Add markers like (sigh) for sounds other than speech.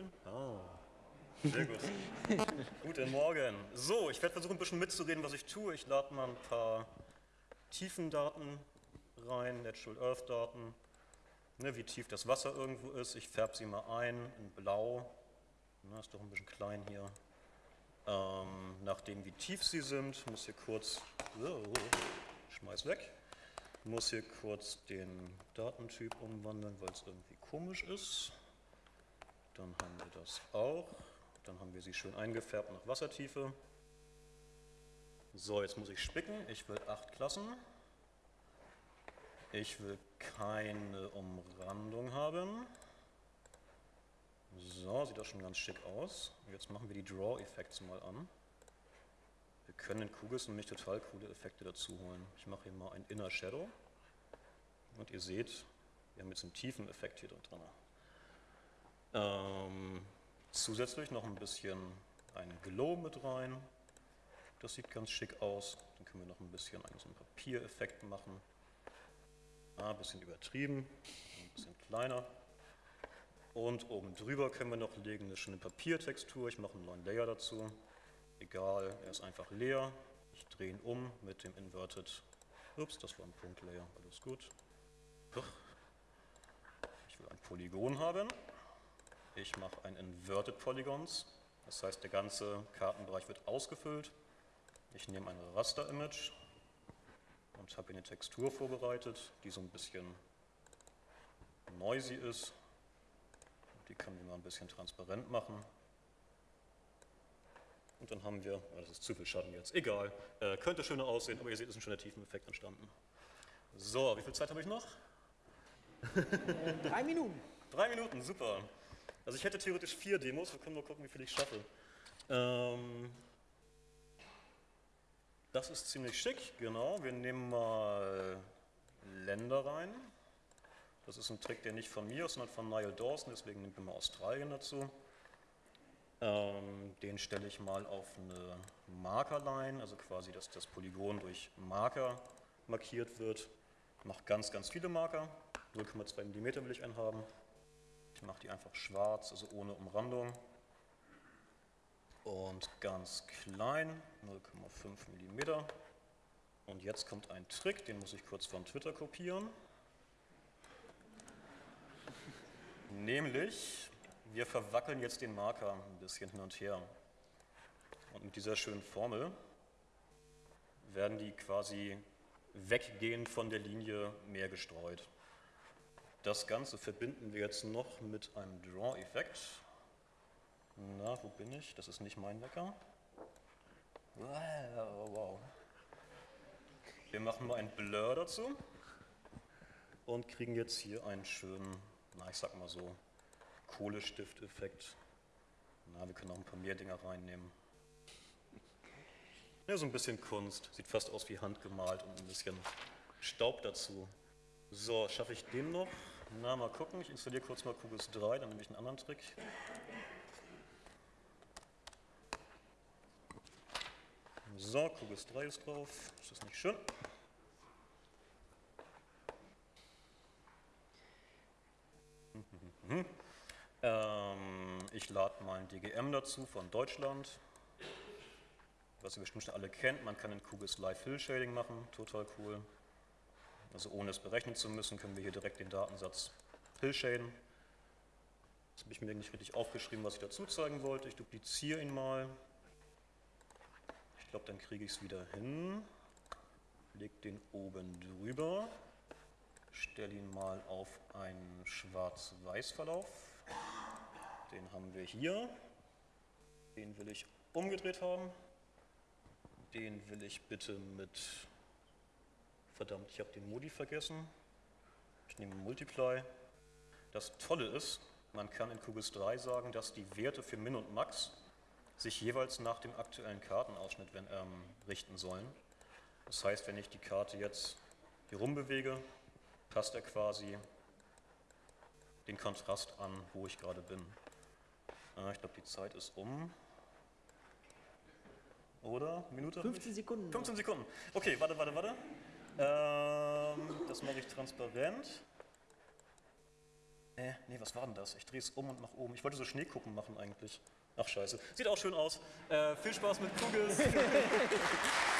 schön? Ah. Sehr gut. (laughs) Guten Morgen. So, ich werde versuchen, ein bisschen mitzureden, was ich tue. Ich lade mal ein paar Tiefendaten rein, Natural Earth Daten, ne, wie tief das Wasser irgendwo ist. Ich färbe sie mal ein in blau. Na, ist doch ein bisschen klein hier. Ähm, nachdem wie tief sie sind, muss hier kurz, oh, schmeiß weg, muss hier kurz den Datentyp umwandeln, weil es irgendwie komisch ist. Dann haben wir das auch. Dann haben wir sie schön eingefärbt nach Wassertiefe. So, jetzt muss ich spicken. Ich will acht Klassen. Ich will keine Umrandung haben. So, sieht das schon ganz schick aus. Jetzt machen wir die Draw-Effekte mal an. Wir können in Kugels nämlich total coole Effekte dazu holen. Ich mache hier mal ein Inner Shadow. Und ihr seht, wir haben jetzt einen tiefen Effekt hier drin. Ähm, zusätzlich noch ein bisschen ein Glow mit rein. Das sieht ganz schick aus. Dann können wir noch ein bisschen einen, so einen Papiereffekt machen. Ah, ein bisschen übertrieben, ein bisschen kleiner. Und oben drüber können wir noch legen eine schöne Papiertextur. Ich mache einen neuen Layer dazu. Egal, er ist einfach leer. Ich drehe ihn um mit dem Inverted. Ups, das war ein Punktlayer, alles gut. Ich will ein Polygon haben. Ich mache ein Inverted Polygons. Das heißt, der ganze Kartenbereich wird ausgefüllt. Ich nehme ein Raster-Image und habe hier eine Textur vorbereitet, die so ein bisschen noisy ist. Die können wir mal ein bisschen transparent machen. Und dann haben wir, oh, das ist zu viel Schatten jetzt, egal, äh, könnte schöner aussehen, aber ihr seht, es ist ein schöner Tiefeneffekt entstanden. So, wie viel Zeit habe ich noch? Drei Minuten. Drei Minuten, super. Also ich hätte theoretisch vier Demos, wir können mal gucken, wie viel ich schaffe. Ähm, das ist ziemlich schick, genau. Wir nehmen mal Länder rein. Das ist ein Trick, der nicht von mir ist, sondern von Niall Dawson, deswegen nehmen wir mal Australien dazu. Ähm, den stelle ich mal auf eine Markerline, also quasi, dass das Polygon durch Marker markiert wird. Mache ganz, ganz viele Marker. 0,2 mm will ich einen haben. Ich mache die einfach schwarz, also ohne Umrandung. Und ganz klein, 0,5 mm. Und jetzt kommt ein Trick, den muss ich kurz von Twitter kopieren. Nämlich, wir verwackeln jetzt den Marker ein bisschen hin und her. Und mit dieser schönen Formel werden die quasi weggehend von der Linie mehr gestreut. Das Ganze verbinden wir jetzt noch mit einem Draw-Effekt. Na, wo bin ich? Das ist nicht mein Wecker. Wow. Wir machen mal ein Blur dazu und kriegen jetzt hier einen schönen, na ich sag mal so, Kohlestift-Effekt. Na, wir können auch ein paar mehr Dinger reinnehmen. Ja, so ein bisschen Kunst. Sieht fast aus wie handgemalt und ein bisschen Staub dazu. So, schaffe ich den noch? Na, mal gucken. Ich installiere kurz mal Kugels 3, dann nehme ich einen anderen Trick. So, Kugels 3 ist drauf. Ist das nicht schön? ähm, ich lade mal ein DGM dazu von Deutschland. Was ihr bestimmt schon alle kennt, man kann in Kugels Live Fill Shading machen, total cool. Also ohne es berechnen zu müssen, können wir hier direkt den Datensatz hillshaden. Das habe ich mir nicht richtig aufgeschrieben, was ich dazu zeigen wollte. Ich dupliziere ihn mal. Ich glaube, dann kriege ich es wieder hin. Leg den oben drüber. Stelle ihn mal auf einen Schwarz-Weiß-Verlauf. Den haben wir hier. Den will ich umgedreht haben. Den will ich bitte mit Verdammt, ich habe den Modi vergessen. Ich nehme Multiply. Das Tolle ist, man kann in QGIS 3 sagen, dass die Werte für Min und Max sich jeweils nach dem aktuellen Kartenausschnitt wenn, ähm, richten sollen. Das heißt, wenn ich die Karte jetzt hier rumbewege, passt er quasi den Kontrast an, wo ich gerade bin. Äh, ich glaube, die Zeit ist um. Oder? Minute? 15 Sekunden. 15 Sekunden. Okay, warte, warte, warte. Ähm, das mache ich transparent. Äh, nee, was war denn das? Ich drehe es um und nach oben. Ich wollte so Schneekuppen machen eigentlich. Ach scheiße. Sieht auch schön aus. Äh, viel Spaß mit Kugels. (laughs)